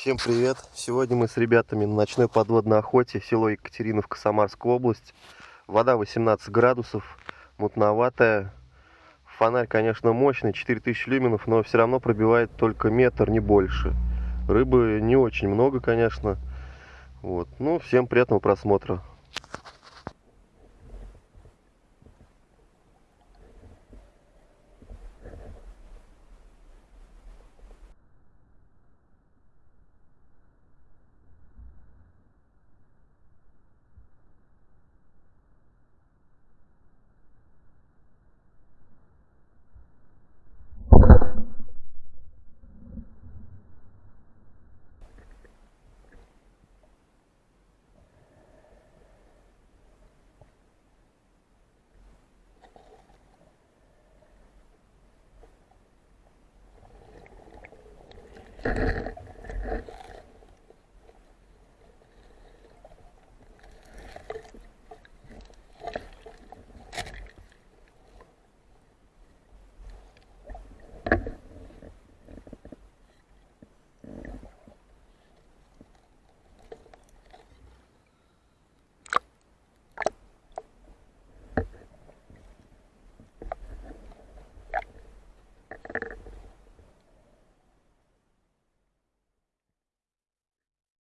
Всем привет! Сегодня мы с ребятами на ночной подводной охоте, село Екатериновка, Самарская область. Вода 18 градусов, мутноватая. Фонарь, конечно, мощный, 4000 люминов, но все равно пробивает только метр, не больше. Рыбы не очень много, конечно. Вот. Ну, всем приятного просмотра.